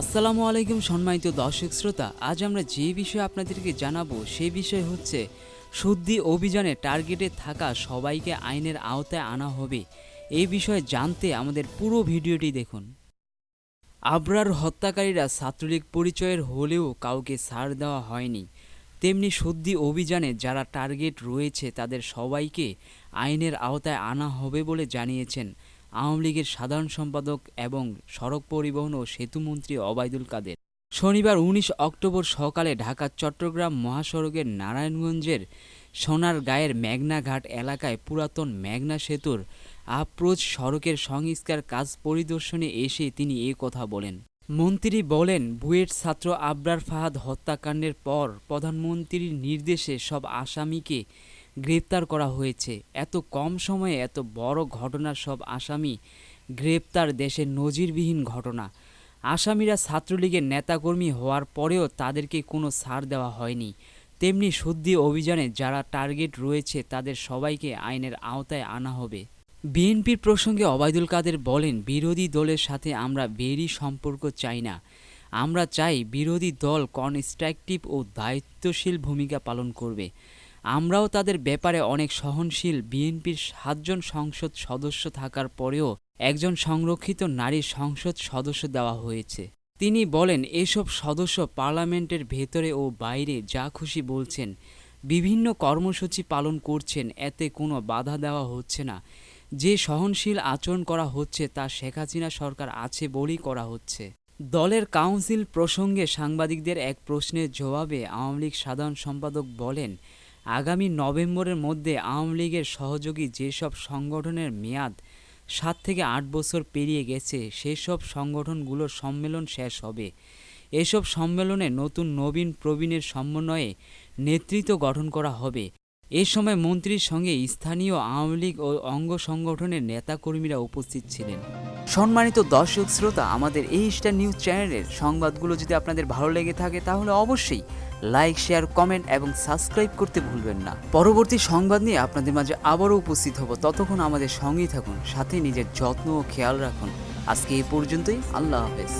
আসসালামু আলাইকুম সম্মানিত দর্শক শ্রোতা, আজ আমরা যে বিষয়ে আপনাদেরকে জানাব সেই বিষয় হচ্ছে শুদ্ধি অভিযানে টার্গেটে থাকা সবাইকে আইনের আওতায় আনা হবে। এই বিষয়ে জানতে আমাদের পুরো ভিডিওটি দেখুন। আবরার হত্যাকারীরা ছাত্রলীগ পরিচয়ের হলেও কাউকে ছাড় দেওয়া হয়নি। তেমনি শুদ্ধি অভিযানে যারা টার্গেট রয়েছে, তাদের সবাইকে আইনের আওতায় আনা হবে বলে জানিয়েছেন আওয়ামী লীগের সাধারণ সম্পাদক এবং সড়ক পরিবহন ও সেতুমন্ত্রী অবায়দুল কাদের। শনিবার উনিশ অক্টোবর সকালে ঢাকা, চট্টগ্রাম মহাসড়কের নারায়ণগঞ্জের সোনার গায়ের মেঘনাঘাট এলাকায় পুরাতন মেঘনা সেতুর আপ্রোচ সড়কের সংস্কার কাজ পরিদর্শনে এসে তিনি এ কথা বলেন। মন্ত্রী বলেন, বুয়েট ছাত্র আবরার ফাহাদ হত্যাকাণ্ডের পর প্রধানমন্ত্রীর নির্দেশে সব আসামিকে গ্রেপ্তার করা হয়েছে। এত কম সময়ে এত বড় ঘটনার সব আসামি গ্রেপ্তার দেশের নজিরবিহীন ঘটনা। আসামিরা ছাত্রলীগের নেতাকর্মী হওয়ার পরেও তাদেরকে কোনো ছাড় দেওয়া হয়নি। তেমনি শুদ্ধি অভিযানে যারা টার্গেট রয়েছে তাদের সবাইকে আইনের আওতায় আনা হবে। বিএনপির প্রসঙ্গে অবায়দুল কাদের বলেন, বিরোধী দলের সাথে আমরা বেরি সম্পর্ক চাই না। আমরা চাই বিরোধী দল কনস্ট্রাকটিভ ও দায়িত্বশীল ভূমিকা পালন করবে। আমরাও তাদের ব্যাপারে অনেক সহনশীল বিএনপির সাতজন সংসদ সদস্য থাকার পরেও একজন সংরক্ষিত নারী সংসদ সদস্য দেওয়া হয়েছে। তিনি বলেন, এসব সদস্য পার্লামেন্টের ভেতরে ও বাইরে যা খুশি বলছেন, বিভিন্ন কর্মসূচি পালন করছেন, এতে কোনো বাধা দেওয়া হচ্ছে না। যে সহনশীল আচরণ করা হচ্ছে তা শেখ হাসিনা সরকার আছে বলেই করা হচ্ছে। দলের কাউন্সিল প্রসঙ্গে সাংবাদিকদের এক প্রশ্নের জবাবে আওয়ামী লীগ সাধারণ সম্পাদক বলেন আগামী নভেম্বরের মধ্যে আওয়ামী লীগের সহযোগী যেসব সংগঠনের মেয়াদ সাত থেকে আট বছর পেরিয়ে গেছে, সেসব সংগঠনগুলোর সম্মেলন শেষ হবে। এসব সম্মেলনে নতুন নবীন প্রবীণের সমন্বয়ে নেতৃত্ব গঠন করা হবে। এ সময় মন্ত্রীর সঙ্গে স্থানীয় আওয়ামী লীগ ও অঙ্গ সংগঠনের নেতাকর্মীরা উপস্থিত ছিলেন। সম্মানিত দর্শক শ্রোতা, আমাদের এই স্টার নিউজ চ্যানেলের সংবাদগুলো যদি আপনাদের ভালো লেগে থাকে, তাহলে অবশ্যই লাইক, শেয়ার, কমেন্ট এবং সাবস্ক্রাইব করতে ভুলবেন না। পরবর্তী সংবাদ নিয়ে আপনাদের মাঝে আবারও উপস্থিত হব। ততক্ষণ আমাদের সঙ্গেই থাকুন, সাথে নিজের যত্ন ও খেয়াল রাখুন। আজকে এই পর্যন্তই, আল্লাহ হাফেজ।